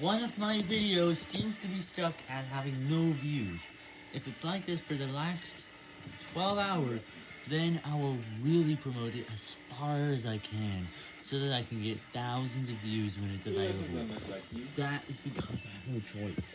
one of my videos seems to be stuck at having no views. If it's like this for the last 12 hours, then I will really promote it as far as I can, so that I can get thousands of views when it's available. That is because I have no choice.